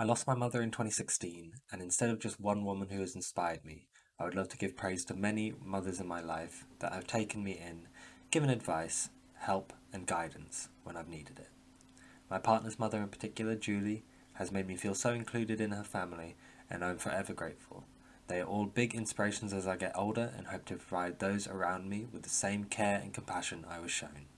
I lost my mother in 2016, and instead of just one woman who has inspired me, I would love to give praise to many mothers in my life that have taken me in, given advice, help, and guidance when I've needed it. My partner's mother in particular, Julie, has made me feel so included in her family, and I'm forever grateful. They are all big inspirations as I get older and hope to provide those around me with the same care and compassion I was shown.